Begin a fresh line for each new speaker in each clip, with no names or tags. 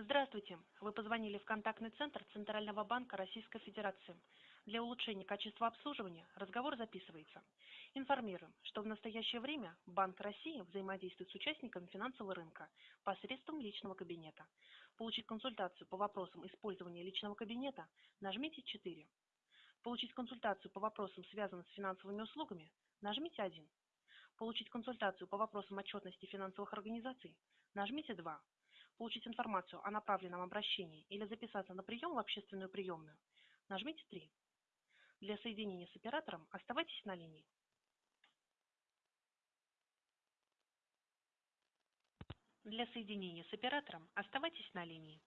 Здравствуйте! Вы позвонили в контактный центр Центрального банка Российской Федерации. Для улучшения качества обслуживания разговор записывается. Информируем, что в настоящее время Банк России взаимодействует с участниками финансового рынка посредством личного кабинета. Получить консультацию по вопросам использования личного кабинета нажмите 4. Получить консультацию по вопросам, связанным с финансовыми услугами, нажмите 1. Получить консультацию по вопросам отчетности финансовых организаций, нажмите 2. Получить информацию о направленном обращении или записаться на прием в общественную приемную, нажмите 3. Для соединения с оператором оставайтесь на линии. Для соединения с оператором оставайтесь на линии.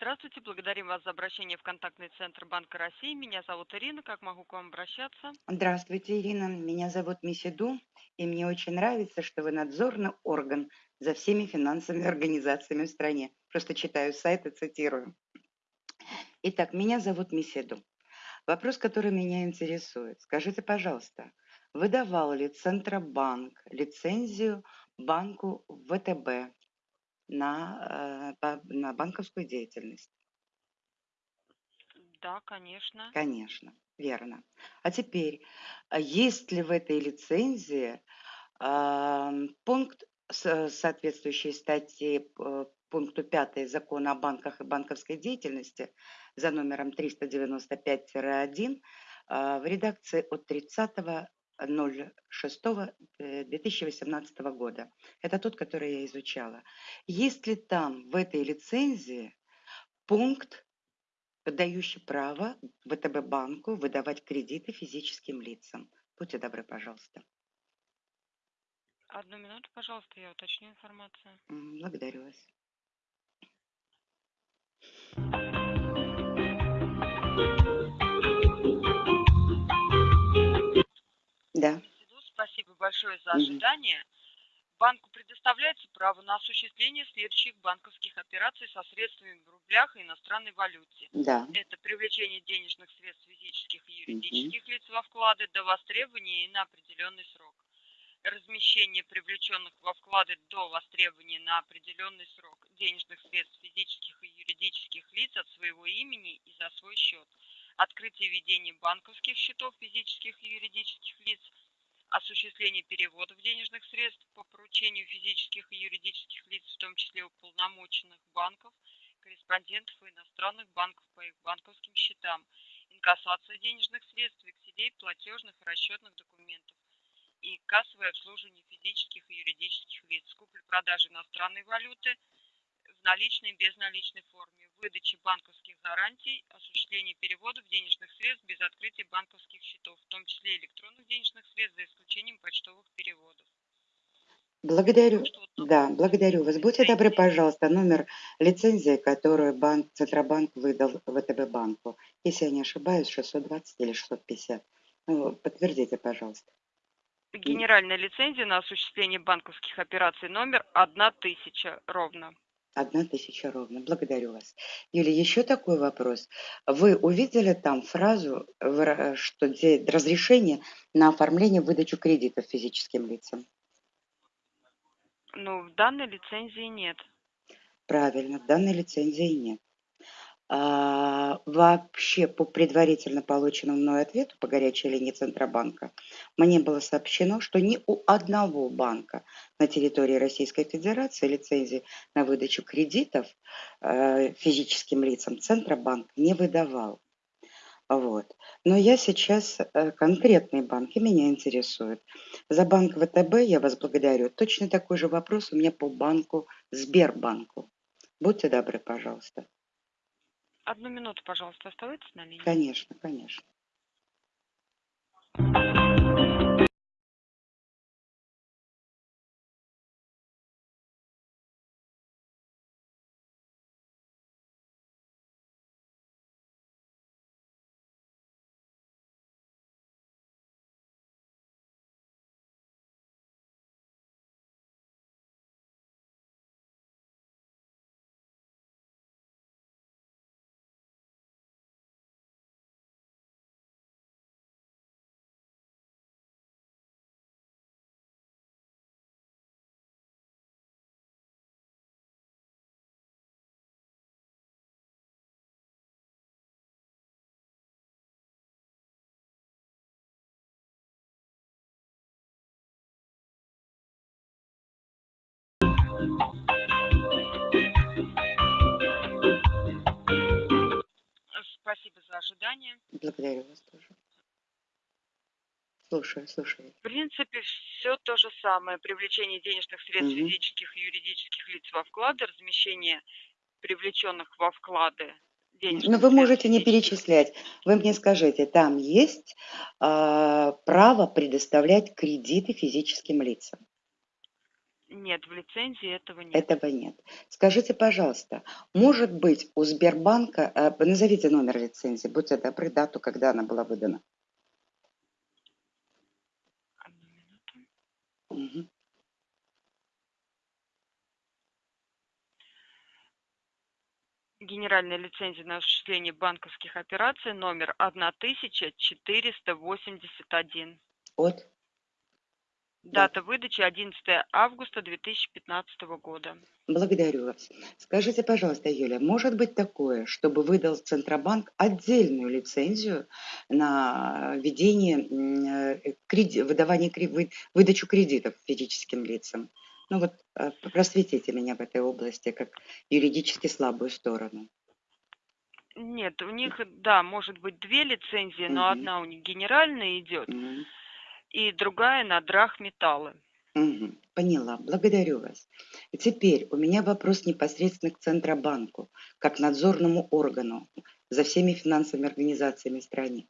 Здравствуйте, благодарим вас за обращение в контактный центр Банка России. Меня зовут Ирина, как могу к вам обращаться?
Здравствуйте, Ирина. Меня зовут Мисиду, и мне очень нравится, что вы надзорный орган за всеми финансовыми организациями в стране. Просто читаю сайт и цитирую. Итак, меня зовут Мисиду. Вопрос, который меня интересует. Скажите, пожалуйста, выдавал ли Центробанк лицензию банку ВТБ на, э, на банковскую деятельность?
Да, конечно.
Конечно, верно. А теперь, а есть ли в этой лицензии пункт соответствующей статьи э, пункту 5 Закона о банках и банковской деятельности за номером 395-1 а, в редакции от 30 06-2018 э, года. Это тот, который я изучала. Есть ли там в этой лицензии пункт, дающий право ВТБ банку выдавать кредиты физическим лицам? Будьте добры, пожалуйста.
Одну минуту, пожалуйста, я уточню информацию.
Благодарю вас. Да.
Спасибо большое за ожидание. Банку предоставляется право на осуществление следующих банковских операций со средствами в рублях и иностранной валюте.
Да.
Это привлечение денежных средств физических и юридических угу. лиц во вклады до востребования и на определенный срок. Размещение привлеченных во вклады до востребования на определенный срок денежных средств физических и юридических лиц от своего имени и за свой счет – открытие и ведение банковских счетов физических и юридических лиц, осуществление переводов денежных средств по поручению физических и юридических лиц, в том числе уполномоченных банков, корреспондентов и иностранных банков по их банковским счетам, инкассация денежных средств, векселей, платежных и расчетных документов и кассовое обслуживание физических и юридических лиц, купли-продажи иностранной валюты в наличной и безналичной форме, выдачи банковских гарантий, осуществления переводов денежных средств без открытия банковских счетов, в том числе электронных денежных средств, за исключением почтовых переводов.
Благодарю. Да, благодарю вас. Будьте добры, пожалуйста, номер лицензии, которую банк, Центробанк выдал ВТБ банку. Если я не ошибаюсь, 620 или 650. Ну, подтвердите, пожалуйста.
Генеральная лицензия на осуществление банковских операций номер 1000 ровно.
Одна тысяча ровно. Благодарю вас. Юлия, еще такой вопрос. Вы увидели там фразу, что разрешение на оформление выдачу кредитов физическим лицам?
Ну, в данной лицензии нет.
Правильно, в данной лицензии нет. А, вообще, по предварительно полученному мной ответу по горячей линии Центробанка, мне было сообщено, что ни у одного банка на территории Российской Федерации лицензии на выдачу кредитов э, физическим лицам Центробанк не выдавал. Вот. Но я сейчас э, конкретные банки меня интересуют. За банк ВТБ я вас благодарю. Точно такой же вопрос у меня по банку Сбербанку. Будьте добры, пожалуйста.
Одну минуту, пожалуйста, оставайтесь на линии.
Конечно, конечно.
Ожидания.
Благодарю вас тоже. Слушаю, слушаю.
В принципе, все то же самое. Привлечение денежных средств
Мгм.
физических и юридических лиц во вклады, размещение привлеченных во вклады денежных
Но вы можете не перечислять. Вы мне скажите, там есть а, право предоставлять кредиты физическим лицам?
Нет, в лицензии этого нет.
Этого нет. Скажите, пожалуйста, может быть у Сбербанка, а, назовите номер лицензии, будьте добры, дату, когда она была выдана.
Одну минуту.
Мгм.
Генеральная лицензия на осуществление банковских операций номер 1481.
От?
Дата выдачи 11 августа 2015 года.
Благодарю вас. Скажите, пожалуйста, Юля, может быть такое, чтобы выдал Центробанк отдельную лицензию на ведение, э, креди- выдавание, выдачу кредитов физическим лицам? Ну вот э, просветите меня в этой области, как юридически слабую сторону.
Нет, у них, да, может быть две лицензии, но
Мгм.
одна у них генеральная идет,
Мгм.
И другая на драгметаллы.
Мгм. Поняла, благодарю вас. Теперь у меня вопрос непосредственно к Центробанку, как надзорному органу за всеми финансовыми организациями в стране.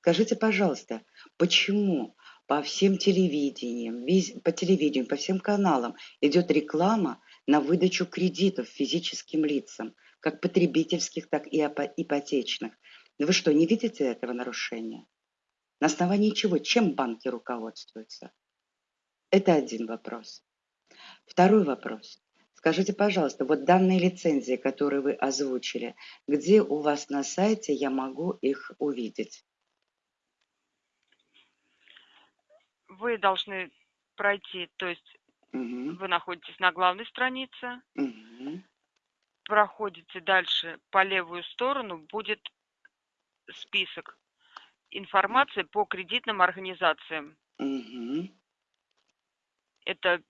Скажите, пожалуйста, почему по всем телевидениям, по телевидению, по всем каналам идет реклама на выдачу кредитов физическим лицам, как потребительских, так и ипотечных? Вы что, не видите этого нарушения? На основании чего? Чем банки руководствуются? Это один вопрос. Второй вопрос. Скажите, пожалуйста, вот данные лицензии, которые вы озвучили, где у вас на сайте я могу их увидеть?
Вы должны пройти, то есть
Мгм,
вы находитесь на главной странице,
мгм,
проходите дальше по левую сторону, будет список информации по кредитным организациям.
мгм,
Это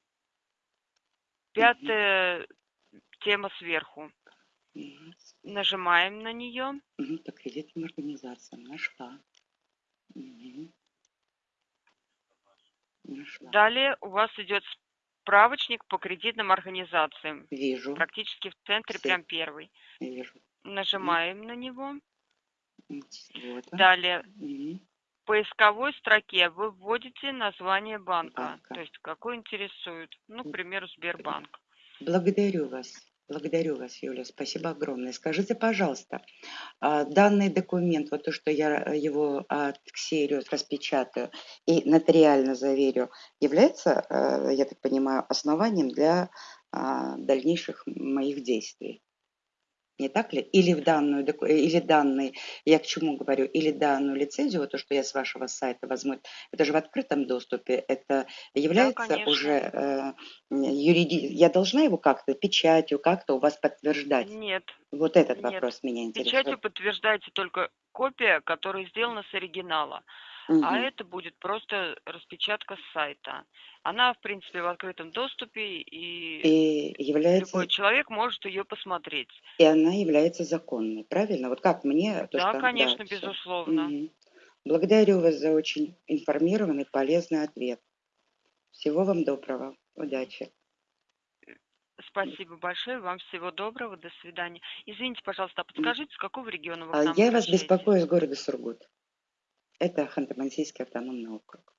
пятая тема сверху.
мгм,
Нажимаем на нее.
мгм, По кредитным организациям. Нашла. Нашла.
Далее у вас идет справочник по кредитным организациям.
Вижу,
Практически в центре,
Все.
прям первый.
вижу.
Нажимаем на него.
Вот.
Далее
Мгм,
в поисковой строке вы вводите название банка,
Банка.
то есть какой интересует. Ну, к примеру, Сбербанк.
Благодарю вас. Благодарю вас, Юля. Спасибо огромное. Скажите, пожалуйста, а, данный документ, вот то, что я его отксерию, распечатаю и нотариально заверю, является, э, я так понимаю, основанием для а, дальнейших моих действий? Не так ли? Или в данную, или данный, я к чему говорю, или данную лицензию, то, что я с вашего сайта возьму, это же в открытом доступе, это является
конечно.
уже э, юриди... Я должна его как-то печатью, как-то у вас подтверждать?
Нет.
Вот этот
Нет.
вопрос меня
Печатью
интересует.
подтверждается только копия, которая сделана с оригинала. А это будет просто распечатка с сайта. Она, в принципе, в открытом доступе, и,
И является,
любой человек может ее посмотреть.
и она является законной, правильно? Вот как мне то,
да,
что...
конечно,
всё.
безусловно.
Мгм. Благодарю вас за очень информированный, полезный ответ. Всего вам доброго. Удачи.
Спасибо большое, вам всего доброго, до свидания. Извините, пожалуйста, а подскажите, с какого региона вы к
А
нам
Я вас
обращаетесь?
беспокою из города Сургут. Это Ханты-Мансийский автономный округ.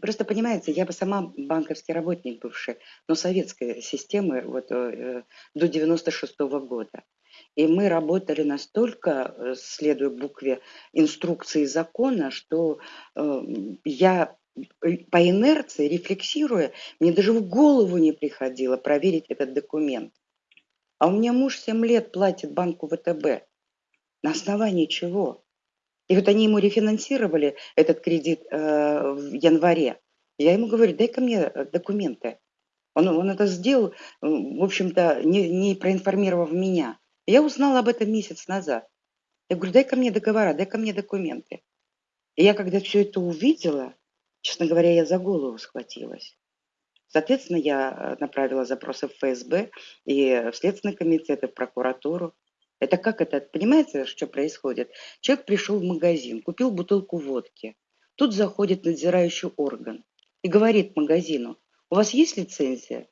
Просто понимаете, я бы сама банковский работник бывший, но советской системы вот, э, до 96 года. И мы работали настолько, э, следуя букве инструкции закона, что э, я э, по инерции, рефлексируя, мне даже в голову не приходило проверить этот документ. А у меня муж 7 лет платит банку ВТБ. На основании чего? И вот они ему рефинансировали этот кредит э, в январе. Я ему говорю, дай-ка мне э, документы. Он, он это сделал, э, в общем-то, не, не проинформировав меня. Я узнала об этом месяц назад. Я говорю, дай-ка мне договора, дай-ка мне документы. И я когда все это увидела, честно говоря, я за голову схватилась. Соответственно, я э, направила запросы в ФСБ и в Следственный комитет, и в прокуратуру. Это как это, понимаете, что происходит? Человек пришел в магазин, купил бутылку водки. Тут заходит надзирающий орган и говорит магазину, у вас есть лицензия?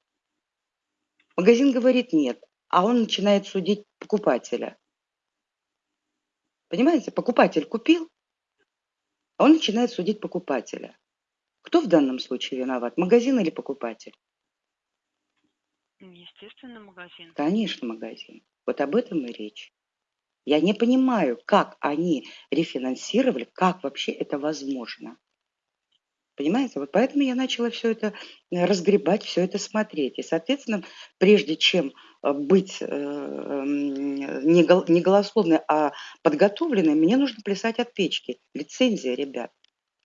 Магазин говорит нет, а он начинает судить покупателя. Понимаете, покупатель купил, а он начинает судить покупателя. Кто в данном случае виноват, магазин или покупатель?
Естественно, магазин.
Конечно, магазин. Вот об этом и речь. Я не понимаю, как они рефинансировали, как вообще это возможно. Понимаете? Вот поэтому я начала все это э, разгребать, все это смотреть. И, соответственно, прежде чем э, быть э, не голословной, а подготовленной, мне нужно плясать от печки. Лицензия, ребят,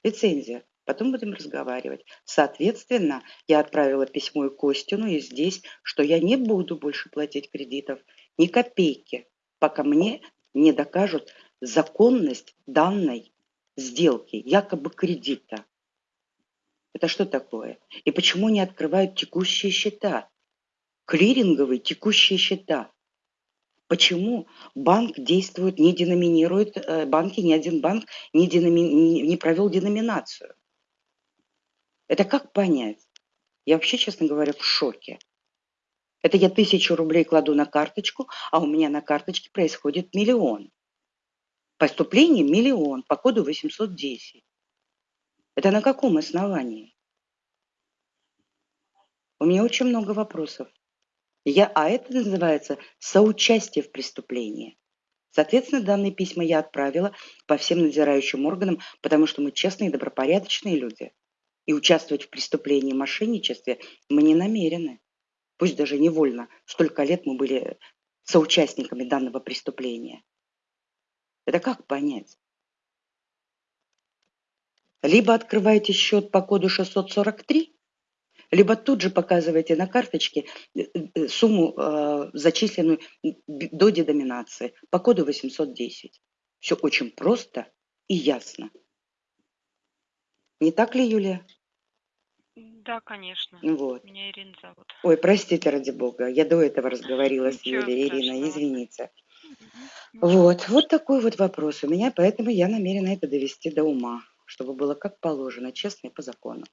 лицензия. Потом будем разговаривать. Соответственно, я отправила письмо и Костину, и здесь, что я не буду больше платить кредитов ни копейки, пока мне не докажут законность данной сделки, якобы кредита. Это что такое? И почему не открывают текущие счета? Клиринговые текущие счета. Почему банк действует, не деноминирует, э, банки, ни один банк не, деноми, не провел деноминацию? Это как понять? Я вообще, честно говоря, в шоке. Это я тысячу рублей кладу на карточку, а у меня на карточке происходит миллион. Поступление миллион по коду 810. Это на каком основании? У меня очень много вопросов. Я, а это называется соучастие в преступлении. Соответственно, данные письма я отправила по всем надзирающим органам, потому что мы честные и добропорядочные люди. И участвовать в преступлении и мошенничестве мы не намерены. Пусть даже невольно. Столько лет мы были соучастниками данного преступления. Это как понять? Либо открываете счет по коду 643, либо тут же показываете на карточке э, э, сумму, э, зачисленную до дедоминации по коду 810. Все очень просто и ясно. Не так ли, Юлия?
Да, конечно.
Вот.
Меня Ирина зовут.
Ой, простите, ради бога, я до этого разговаривала с Юлией. Ирина, извините. Вот, вот такой вот вопрос у меня, поэтому я намерена это довести до ума чтобы было как положено, честно и по закону.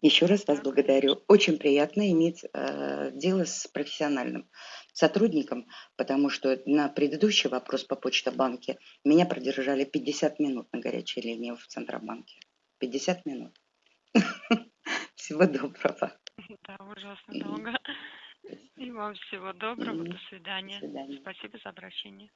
Еще раз вас благодарю. Очень приятно иметь э, дело с профессиональным сотрудником, потому что на предыдущий вопрос по почта-банке меня продержали 50 минут на горячей линии в Центробанке. 50 минут. Всего доброго.
Да, ужасно долго. И вам всего доброго. До свидания.
До свидания.
Спасибо за обращение.